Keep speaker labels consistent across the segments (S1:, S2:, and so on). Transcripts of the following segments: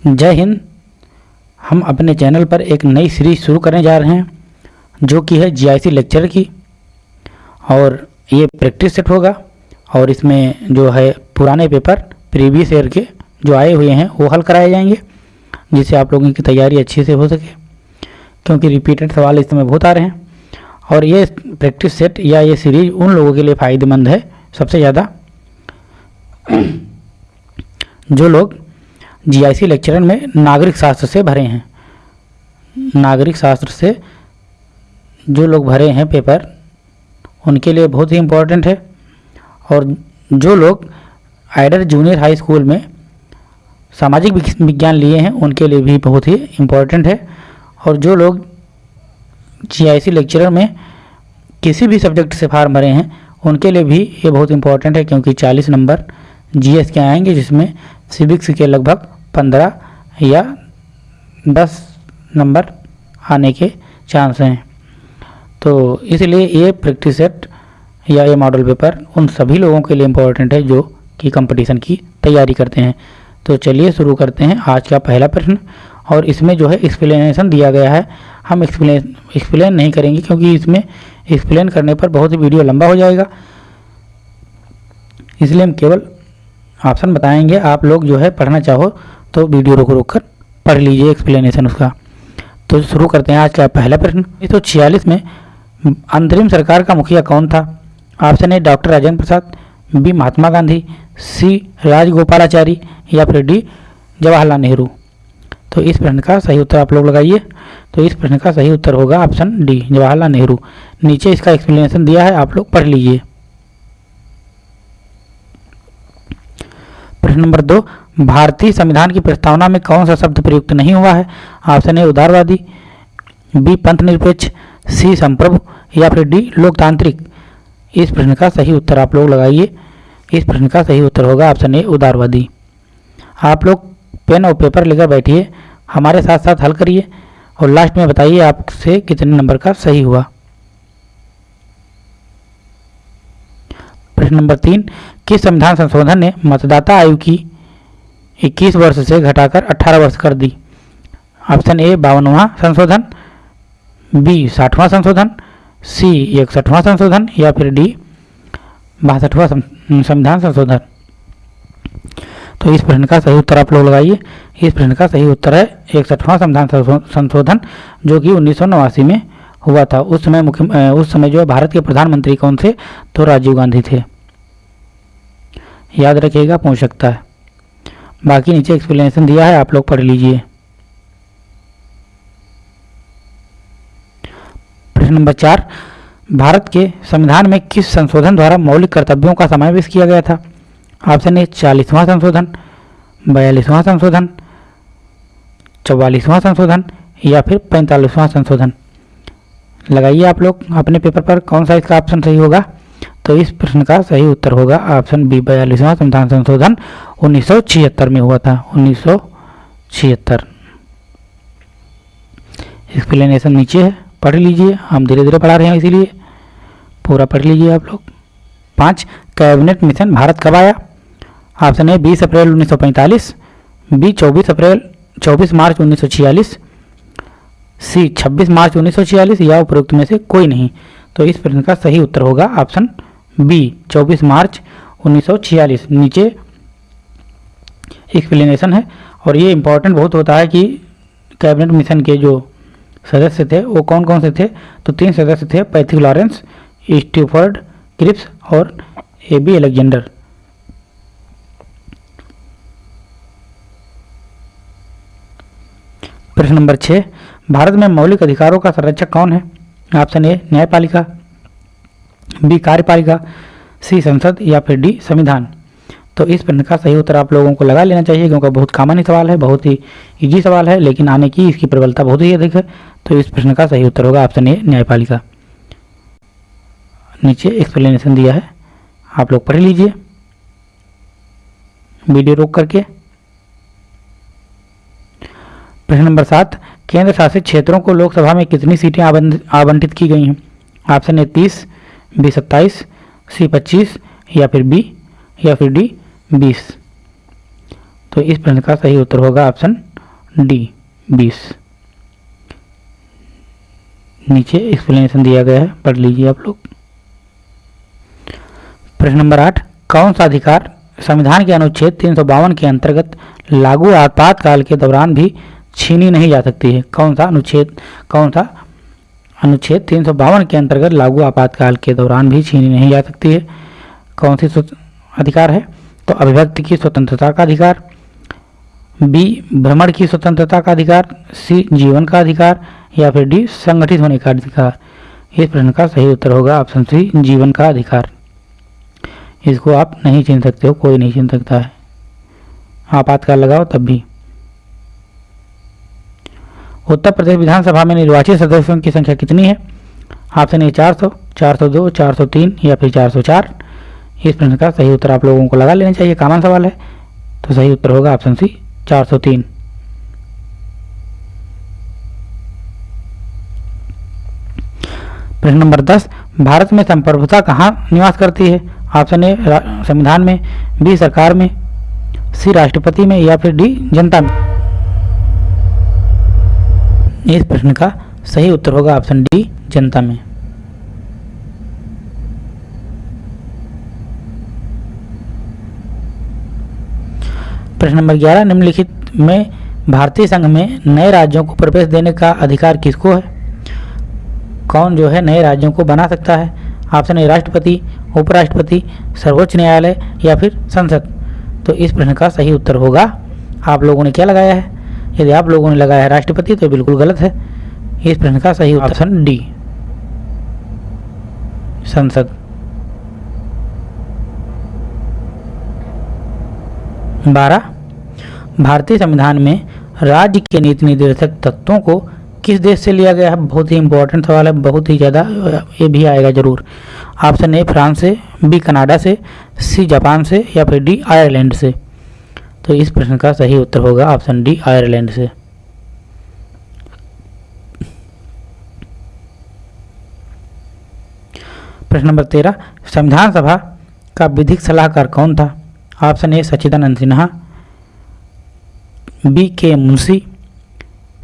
S1: जय हिंद। हम अपने चैनल पर एक नई सीरीज़ शुरू करने जा रहे हैं, जो कि है जीआईसी लेक्चर की। और ये प्रैक्टिस सेट होगा, और इसमें जो है पुराने पेपर प्रीवियस ईयर के जो आए हुए हैं, वो हल कराए जाएँगे, जिससे आप लोगों की तैयारी अच्छे से हो सके, क्योंकि रिपीटेड सवाल इस समय बहुत आ रहे हैं। और ये प्रैक्टिस सेट या ये सीरीज़ उन लोगों के लिए फ़ायदेमंद है, सबसे ज़्यादा। जो लोग जीआईसी लेक्चरर में नागरिक शास्त्र से भरे हैं। नागरिक शास्त्र से जो लोग भरे हैं पेपर, उनके लिए बहुत ही इम्पोर्टेंट है। और जो लोग आइडर जूनियर हाई स्कूल में सामाजिक विज्ञान लिए हैं, उनके लिए भी बहुत ही इम्पोर्टेंट है। और जो लोग जीआईसी लेक्चरर में किसी भी सब्जेक्ट से फार्म भरे हैं, उनके लिए भी ये बहुत इम्पोर्टेंट है, क्योंकि 40 नंबर जीएस के आएँगे, जिसमें सिविक्स के लगभग 15 या 10 नंबर आने के चांस हैं। तो इसलिए ये प्रैक्टिस सेट या ये मॉडल पेपर उन सभी लोगों के लिए इम्पोर्टेंट है जो कि कंपटीशन की तैयारी करते हैं। तो चलिए शुरू करते हैं आज का पहला प्रश्न और इसमें जो है एक्सप्लेनेशन दिया गया है। हम एक्सप्लेन एक्सप्लेन नहीं करेंगे क्योंकि इसमें एक्सप्लेन करने पर बहुत ही वीडियो लंबा हो जाएगा। इसलिए हम केवल ऑप्शन बताएँगे। आप लोग जो है पढ़ना चाहो तो वीडियो रोक रोक कर पढ़ लीजिए एक्सप्लेनेशन उसका। तो शुरू करते हैं आज का पहला प्रश्न। उन्नीस में अंतरिम सरकार का मुखिया कौन था? Option A doctor Rajendra Prasad B Mahatma Gandhi C Rajagopalachari, या फिर डी जवाहरलाल नेहरू। तो इस प्रश्न का सही उत्तर आप लोग लगाइए। तो इस प्रश्न का सही उत्तर होगा ऑप्शन डी जवाहरलाल नेहरू। नीचे इसका एक्सप्लेनेशन दिया है, आप लोग पढ़ लीजिए। प्रश्न नंबर दो भारतीय संविधान की प्रस्तावना में कौन सा शब्द प्रयुक्त नहीं हुआ है? ऑप्शन ए, उदारवादी, बी पंथ निरपेक्ष सी, संप्रभु, या फिर डी, लोकतांत्रिक। इस प्रश्न का सही उत्तर आप लोग लगाइए। इस प्रश्न का सही उत्तर होगा ऑप्शन ए, उदारवादी। आप लोग पेन और पेपर लेकर बैठिए, हमारे साथ साथ हल करिए, और लास्ट में बताइए आपसे कितने नंबर का सही हुआ। प्रश्न नंबर तीन, किस संविधान संशोधन ने मतदाता आयु की 21 वर्ष से घटाकर 18 वर्ष कर दी। ऑप्शन ए, बावनवा संशोधन बी साठवां संशोधन सी इकसठवां संशोधन, या फिर डी बासठवां संविधान संशोधन। तो इस प्रश्न का सही उत्तर आप लोग लगाइए। इस प्रश्न का सही उत्तर है इकसठवां संविधान संशोधन, जो कि उन्नीस सौ नवासी में हुआ था। उस समय मुख्य उस समय जो है भारत के प्रधानमंत्री कौन थे? तो राजीव गांधी थे। याद रखिएगा पूछ सकता है बाकी नीचे एक्सप्लेनेशन दिया है, आप लोग पढ़ लीजिए। प्रश्न नंबर चार, भारत के संविधान में किस संशोधन द्वारा मौलिक कर्तव्यों का समावेश किया गया था? ऑप्शन ए चालीसवां संशोधन, बयालीसवां संशोधन, चौवालीसवां संशोधन, या फिर पैंतालीसवां संशोधन। लगाइए आप लोग, अपने पेपर पर कौन सा इसका ऑप्शन सही होगा? तो इस प्रश्न का सही उत्तर होगा ऑप्शन बी बयालीसवां संविधान संशोधन उन्नीस सौ छिहत्तर में हुआ था, उन्नीस सौ छिहत्तर। एक्सप्लेनेशन नीचे है, पढ़ लीजिए, हम धीरे धीरे पढ़ा रहे हैं इसीलिए। पूरा पढ़ लीजिए आप लोग। पाँच, कैबिनेट मिशन भारत कब आया? ऑप्शन ए, बीस अप्रैल 1945 बी, चौबीस अप्रैल 24 मार्च 1946 सी 26 मार्च 1946 या उपरोक्त में से कोई नहीं। तो इस प्रश्न का सही उत्तर होगा ऑप्शन बी 24 मार्च 1946 नीचे एक्सप्लेनेशन है और ये इम्पोर्टेंट बहुत होता है कि कैबिनेट मिशन के जो सदस्य थे, वो कौन कौन से थे? तो तीन सदस्य थे पैथिक लॉरेंस स्टीफर्ड क्रिप्स और ए बी एलेक्जेंडर प्रश्न नंबर छः भारत में मौलिक अधिकारों का संरक्षक कौन है? ऑप्शन ए, न्यायपालिका बी कार्यपालिका, सी संसद या फिर डी संविधान। तो इस प्रश्न का सही उत्तर आप लोगों को लगा लेना चाहिए, क्योंकि बहुत कॉमन ही सवाल है, बहुत ही इजी सवाल है, लेकिन आने की इसकी प्रबलता बहुत ही अधिक है। तो इस प्रश्न का सही उत्तर होगा ऑप्शन ए न्यायपालिका। नीचे एक्सप्लेनेशन दिया है, आप लोग पढ़ लीजिए। वीडियो रोक करके। प्रश्न नंबर सात, केंद्र शासित क्षेत्रों को लोकसभा में कितनी सीटें आवंटित की गई हैं? ऑप्शन ए तीस बी सत्ताईस सी पच्चीस या फिर बी या फिर डी बीस। तो इस प्रश्न का सही उत्तर होगा ऑप्शन डी बीस। नीचे एक्सप्लेनेशन दिया गया है, पढ़ लीजिए आप लोग। प्रश्न नंबर आठ, कौन सा अधिकार संविधान के अनुच्छेद तीन सौ बावन के अंतर्गत लागू आपातकाल के दौरान भी छीनी नहीं जा सकती है? कौन सा अनुच्छेद, कौन सा अनुच्छेद तीन सौ बावन के अंतर्गत लागू आपातकाल के दौरान भी छीनी नहीं जा सकती है। कौन सी अधिकार है? तो अभिव्यक्ति की स्वतंत्रता का अधिकार, बी, भ्रमण की स्वतंत्रता का अधिकार, सी, जीवन का अधिकार, या फिर डी, संगठित होने का अधिकार। इस प्रश्न का सही उत्तर होगा ऑप्शन सी, जीवन का अधिकार। इसको आप नहीं छीन सकते हो, कोई नहीं छीन सकता है। आपातकाल लगाओ तब भी। उत्तर प्रदेश विधानसभा में निर्वाचित सदस्यों की संख्या कितनी है? ऑप्शन ए चार सौ चार सौ दो, चार सौ तीन या फिर चार सौ चार। इस प्रश्न का सही उत्तर आप लोगों को लगा लेना चाहिए, कॉमन सवाल है। तो सही उत्तर होगा ऑप्शन सी, चार सौ तीन। प्रश्न नंबर दस, भारत में संप्रभुता कहाँ निवास करती है? ऑप्शन ए संविधान में, बी, सरकार में, सी, राष्ट्रपति में या फिर डी, जनता में? इस प्रश्न का सही उत्तर होगा ऑप्शन डी, जनता में। प्रश्न नंबर ग्यारह, निम्नलिखित में भारतीय संघ में नए राज्यों को प्रवेश देने का अधिकार किसको है? कौन जो है नए राज्यों को बना सकता है? ऑप्शन ए, राष्ट्रपति, उपराष्ट्रपति, सर्वोच्च न्यायालय या फिर संसद? तो इस प्रश्न का सही उत्तर होगा। आप लोगों ने क्या लगाया है? यदि आप लोगों ने लगाया है राष्ट्रपति तो बिल्कुल गलत है। इस प्रश्न का सही ऑप्शन डी संसद। बारह। भारतीय संविधान में राज्य के नीति निर्देशक तत्वों को किस देश से लिया गया है? बहुत ही इंपॉर्टेंट सवाल है बहुत ही ज़्यादा ये भी आएगा ज़रूर। ऑप्शन ए फ्रांस से बी कनाडा से सी जापान से या फिर डी आयरलैंड से। तो इस प्रश्न का सही उत्तर होगा ऑप्शन डी, आयरलैंड से। प्रश्न नंबर तेरह, संविधान सभा का विधिक सलाहकार कौन था? Option A Sachchidananda Sinha, B, K Munshi,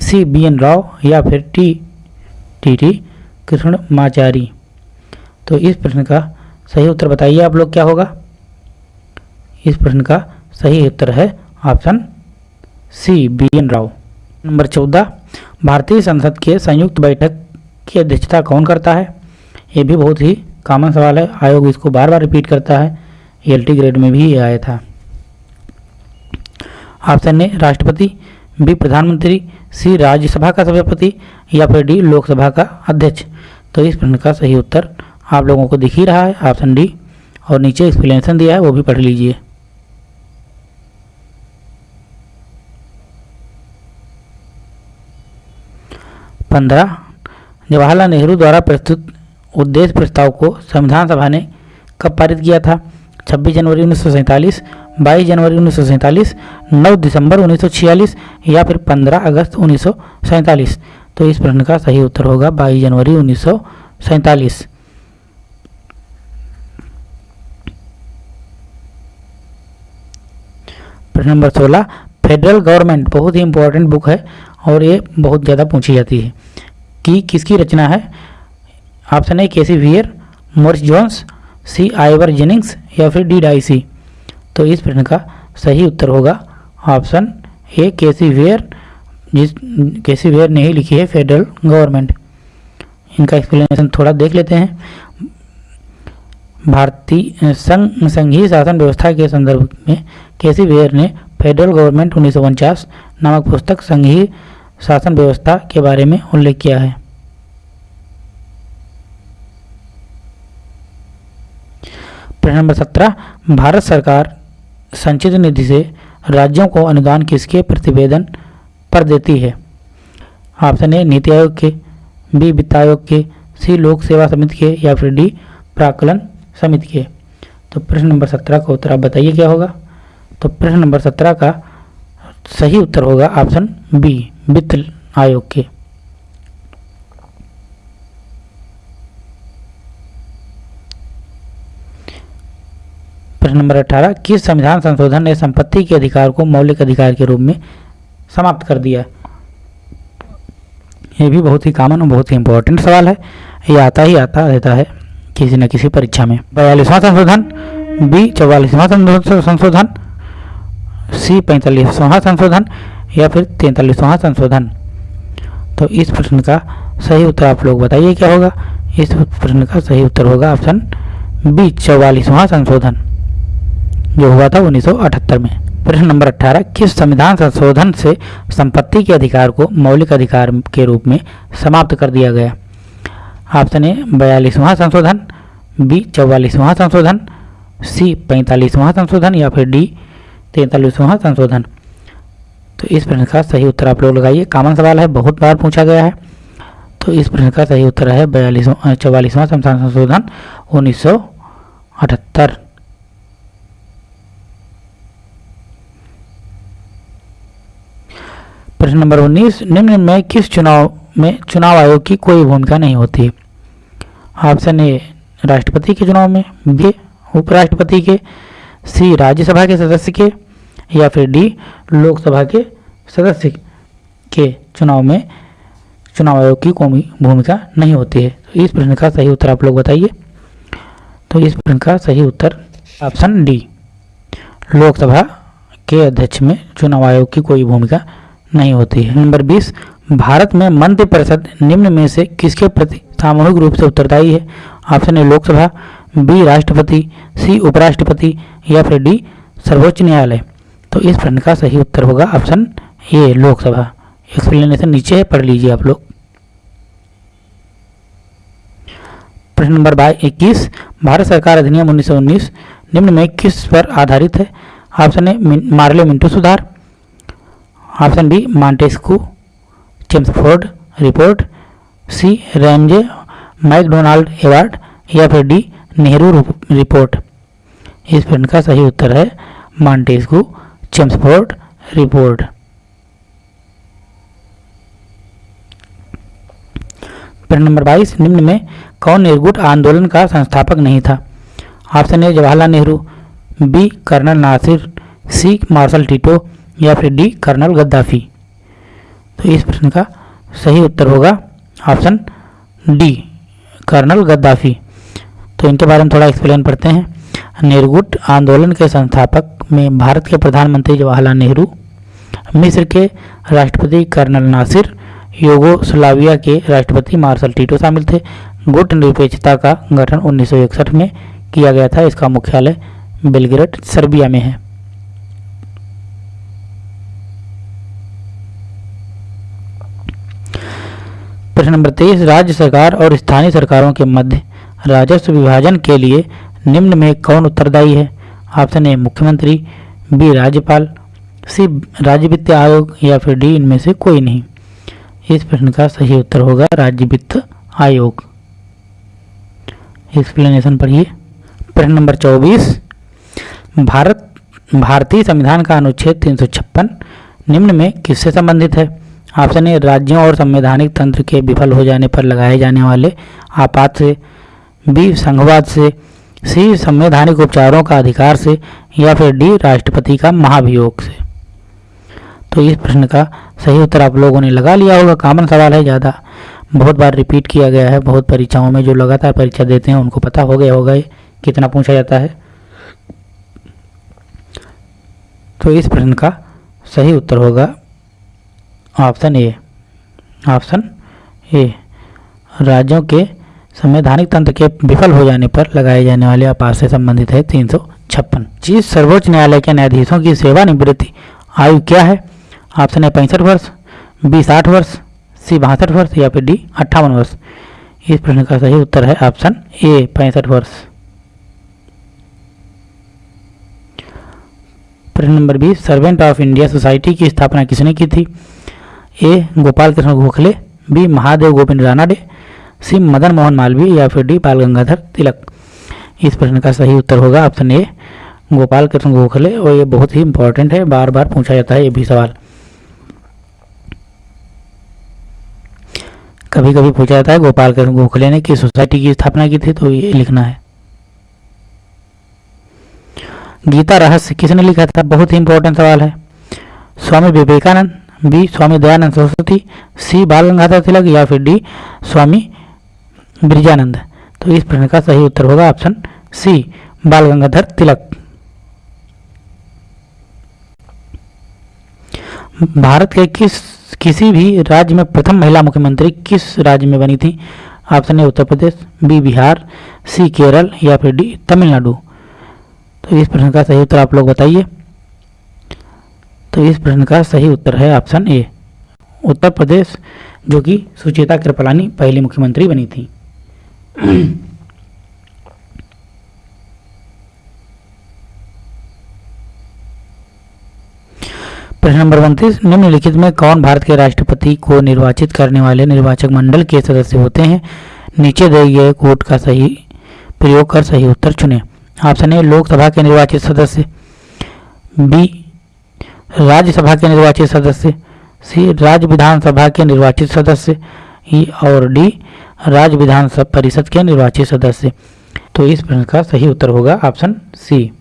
S1: C, B, N Rau, या फिर T T T, Krishnamachari. तो इस प्रश्न का सही उत्तर बताइए आप लोग क्या होगा? इस प्रश्न का सही उत्तर है option C, B, N, Rau. Number चौदह, भारतीय संसद के संयुक्त बैठक की अध्यक्षता कौन करता है? ये भी बहुत ही कॉमन सवाल है। आयोग इसको बार बार रिपीट करता है। एल टी ग्रेड में भी ये आया था। ऑप्शन ए, राष्ट्रपति, बी, प्रधानमंत्री, सी, राज्यसभा का सभापति या फिर डी, लोकसभा का अध्यक्ष। तो इस प्रश्न का सही उत्तर आप लोगों को दिख ही रहा है। ऑप्शन डी, और नीचे एक्सप्लेनेशन दिया है, वो भी पढ़ लीजिए। पंद्रह, जवाहरलाल नेहरू द्वारा प्रस्तुत उद्देश्य प्रस्ताव को संविधान सभा ने कब पारित किया था? 26 जनवरी उन्नीस सौ सैंतालीस, बाईस जनवरी उन्नीस सौ सैंतालीस, नौ दिसंबर उन्नीस सौ छियालीस या फिर पंद्रह अगस्त उन्नीस सौ सैंतालीस? तो इस प्रश्न का सही उत्तर होगा बाईस जनवरी उन्नीस सौ सैंतालीस। प्रश्न नंबर सोलह, फेडरल गवर्नमेंट बहुत ही इंपॉर्टेंट बुक है और ये बहुत ज़्यादा पूछी जाती है। कि, किसकी रचना है? Option A K C Wheare Morris Jones C Ivor Jennings या फिर डी डाइसी तो इस प्रश्न का सही उत्तर होगा option A K C Wheare जिस केसी वेयर ने ही लिखी है फेडरल गवर्नमेंट इनका एक्सप्लेनेशन थोड़ा देख लेते हैं। भारतीय संघ, संघीय शासन व्यवस्था के संदर्भ में केसी वेयर ने फेडरल गवर्नमेंट उन्नीस नामक पुस्तक संघीय शासन व्यवस्था के बारे में उल्लेख किया है। प्रश्न नंबर सत्रह, भारत सरकार संचित निधि से राज्यों को अनुदान किसके प्रतिवेदन पर देती है? ऑप्शन ए, नीति आयोग के, बी, वित्त आयोग के, सी, लोक सेवा समिति के या फिर डी, प्राकलन समिति के। तो प्रश्न नंबर सत्रह का उत्तर आप बताइए क्या होगा? तो प्रश्न नंबर सत्रह का सही उत्तर होगा ऑप्शन बी। वित्त आयोग के। प्रश्न नंबर अठारह, किस संविधान संशोधन ने संपत्ति के अधिकार को मौलिक अधिकार के रूप में समाप्त कर दिया? ये भी बहुत ही कॉमन और बहुत ही इंपॉर्टेंट सवाल है। ये आता ही आता रहता है किसी न किसी परीक्षा में। बयालीसवां संशोधन, बी चौवालीसवां संशोधन, सी पैंतालीसवां संशोधन या फिर तैंतालीसवां संशोधन? तो इस प्रश्न का सही उत्तर आप लोग बताइए क्या होगा? इस प्रश्न का सही उत्तर होगा ऑप्शन बी, चौवालीसवां संशोधन, जो हुआ था 1978 में। प्रश्न नंबर 18 किस संविधान संशोधन से संपत्ति के अधिकार को मौलिक अधिकार के रूप में समाप्त कर दिया गया? ऑप्शन ए, बयालीसवां संशोधन, बी, चौवालीसवां संशोधन, सी, पैंतालीसवां संशोधन या फिर डी, तैंतालीसवां संशोधन। तो इस प्रश्न का सही उत्तर आप लोग लगाइए। कॉमन सवाल है, बहुत बार पूछा गया है। तो इस प्रश्न का सही उत्तर है बयालीसवां चौवालीसवां संशोधन, उन्नीस सौ अठहत्तर। प्रश्न नंबर 19 निम्न में किस चुनाव में चुनाव आयोग की कोई भूमिका नहीं होती? है ऑप्शन ए, राष्ट्रपति के चुनाव में, बी, उपराष्ट्रपति के, सी, राज्यसभा के सदस्य के या फिर डी, लोकसभा के सदस्य के चुनाव में चुनाव आयोग की कोई भूमिका नहीं होती है। तो इस प्रश्न का सही उत्तर आप लोग बताइए। तो इस प्रश्न का सही उत्तर ऑप्शन डी, लोकसभा के अध्यक्ष में चुनाव आयोग की कोई भूमिका नहीं होती है। नंबर 20 भारत में मंत्रिपरिषद निम्न में से किसके प्रति सामूहिक रूप से उत्तरदायी है? ऑप्शन ए, लोकसभा, बी, राष्ट्रपति, सी, उपराष्ट्रपति या फिर डी, सर्वोच्च न्यायालय। तो इस प्रश्न का सही उत्तर होगा ऑप्शन ए, लोकसभा। एक्सप्लेनेशन नीचे है, पढ़ लीजिए आप लोग। प्रश्न नंबर बाईस इक्कीस। भारत सरकार अधिनियम 1919 निम्न में किस पर आधारित है? ऑप्शन ए मार्ले मिंटू सुधार। Option B, Montagu. Chelmsford report. C, Ramsay MacDonald award. या फिर डी, नेहरू रिपोर्ट। इस प्रश्न का सही उत्तर है, मांटेस्कू। चेम्सफोर्ड रिपोर्ट प्रश्न नंबर 22 निम्न में कौन निर्गुट आंदोलन का संस्थापक नहीं था? Option A Jawaharlal Nehru B colonel Nasser C marshal Tito, या फिर डी कर्नल गद्दाफी? तो इस प्रश्न का सही उत्तर होगा ऑप्शन डी कर्नल गद्दाफी। तो इनके बारे में थोड़ा एक्सप्लेन पढ़ते हैं। निर्गुट आंदोलन के संस्थापक में भारत के प्रधानमंत्री जवाहरलाल नेहरू, मिस्र के राष्ट्रपति कर्नल नासिर, योगोस्लाविया के राष्ट्रपति मार्शल टीटो शामिल थे। गुट निरपेक्षता का गठन 1961 में किया गया था। इसका मुख्यालय बेलग्रेड, सर्बिया में है। प्रश्न नंबर तेईस, राज्य सरकार और स्थानीय सरकारों के मध्य राजस्व विभाजन के लिए निम्न में कौन उत्तरदायी है? ऑप्शन ए मुख्यमंत्री, बी राज्यपाल, सी राज्य वित्त आयोग या फिर डी इनमें से कोई नहीं। इस प्रश्न का सही उत्तर होगा राज्य वित्त आयोग। एक्सप्लेनेशन पढ़िए। प्रश्न नंबर चौबीस। भारत, भारतीय संविधान का अनुच्छेद तीन सौ छप्पन निम्न में किससे संबंधित है? ऑप्शन ए राज्यों और संवैधानिक तंत्र के विफल हो जाने पर लगाए जाने वाले आपात से, बी संघवाद से सी, संवैधानिक उपचारों का अधिकार से या फिर डी, राष्ट्रपति का महाभियोग से। तो इस प्रश्न का सही उत्तर आप लोगों ने लगा लिया होगा। कॉमन सवाल है, ज़्यादा बहुत बार रिपीट किया गया है। बहुत परीक्षाओं में जो लगातार परीक्षा देते हैं, उनको पता हो गया होगा कितना पूछा जाता है। तो इस प्रश्न का सही उत्तर होगा ऑप्शन ए। ऑप्शन ए, राज्यों के संवैधानिक तंत्र के विफल हो जाने पर लगाए जाने वाले आपात से संबंधित है तीन सौ छप्पन। चीज़ सर्वोच्च न्यायालय के न्यायाधीशों की सेवानिवृत्ति। आयु क्या है? ऑप्शन ए पैंसठ वर्ष, बी साठ वर्ष, सी बासठ वर्ष या फिर डी अट्ठावन वर्ष। इस प्रश्न का सही उत्तर है ऑप्शन ए, पैंसठ वर्ष। प्रश्न नंबर बीस सर्वेंट ऑफ़ इंडिया सोसाइटी की स्थापना किसने की थी? A Gopal Krishna Gokhale, B, Mahadev Govind Ranade C Madan Mohan Malviya या फिर डी बाल गंगाधर तिलक। इस प्रश्न का सही उत्तर होगा ऑप्शन ए, गोपाल कृष्ण गोखले। और ये बहुत ही इंपॉर्टेंट है बार बार पूछा जाता है ये भी सवाल। कभी कभी पूछा जाता है गोपाल कृष्ण गोखले ने किस सोसाइटी की स्थापना की थी तो ये लिखना है। गीता रहस्य किसने लिखा था? बहुत ही इंपॉर्टेंट सवाल है। स्वामी विवेकानंद, बी स्वामी दयानंद सरस्वती, सी बाल गंगाधर तिलक या फिर डी स्वामी ब्रिजानंद। तो इस प्रश्न का सही उत्तर होगा ऑप्शन सी बाल गंगाधर तिलक। भारत के किस, किसी भी राज्य में प्रथम महिला मुख्यमंत्री किस राज्य में बनी थी? Option A, Uttar Pradesh, B, Bihar, C, Kerala या फिर डी, तमिलनाडु। तो इस प्रश्न का सही उत्तर आप लोग बताइए। तो इस प्रश्न का सही उत्तर है ऑप्शन ए, उत्तर प्रदेश, जो कि सुचेता कृपलानी पहली मुख्यमंत्री बनी थी। प्रश्न नंबर उनतीस निम्नलिखित में कौन भारत के राष्ट्रपति को निर्वाचित करने वाले निर्वाचक मंडल के सदस्य होते हैं? नीचे दिए गए कोड का सही प्रयोग कर सही उत्तर चुने। ऑप्शन ए, लोकसभा के निर्वाचित सदस्य। बी, राज्यसभा के निर्वाचित सदस्य। सी, राज्य विधानसभा के निर्वाचित सदस्य। ई और डी राज्य विधान परिषद के निर्वाचित सदस्य। तो इस प्रश्न का सही उत्तर होगा ऑप्शन सी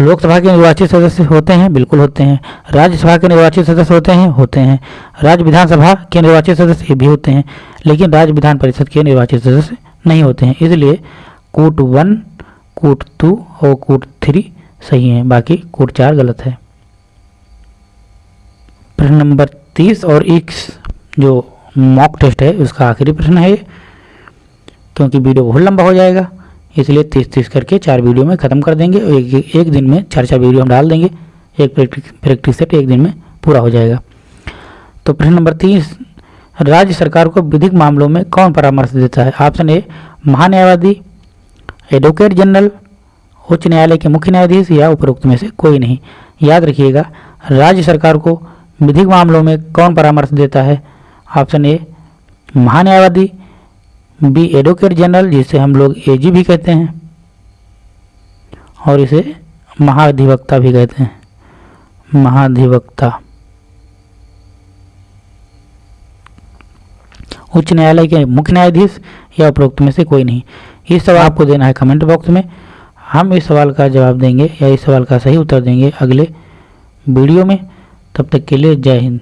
S1: लोकसभा के निर्वाचित सदस्य होते हैं? बिल्कुल होते हैं। राज्यसभा के निर्वाचित सदस्य होते हैं? होते हैं। राज्य विधानसभा के निर्वाचित सदस्य भी होते हैं, लेकिन राज्य विधान परिषद के निर्वाचित सदस्य नहीं होते हैं। इसलिए कूट वन, कूट टू और कूट थ्री सही है, बाकी कूट चार गलत है। प्रश्न नंबर तीस और इक्स जो मॉक टेस्ट है उसका आखिरी प्रश्न है क्योंकि वीडियो बहुत लंबा हो जाएगा इसलिए तीस तीस करके चार वीडियो में ख़त्म कर देंगे एक, एक दिन में चार चार वीडियो हम डाल देंगे एक प्रैक्टिस सेट एक दिन में पूरा हो जाएगा। तो प्रश्न नंबर तीस राज्य सरकार को विधिक मामलों में कौन परामर्श देता है? ऑप्शन ए महान्यायवादी एडवोकेट जनरल उच्च न्यायालय के मुख्य न्यायाधीश या उपरोक्त में से कोई नहीं। याद रखिएगा राज्य सरकार को विधिक मामलों में कौन परामर्श देता है? ऑप्शन ए, महान्यायवादी बी एडवोकेट जनरल जिसे हम लोग एजी भी कहते हैं, और इसे महाधिवक्ता भी कहते हैं। महाधिवक्ता। उच्च न्यायालय के मुख्य न्यायाधीश या उपरोक्त में से कोई नहीं। ये सवाल आपको देना है कमेंट बॉक्स में। हम इस सवाल का जवाब देंगे या इस सवाल का सही उत्तर देंगे अगले वीडियो में। तब तक के लिए जय हिंद।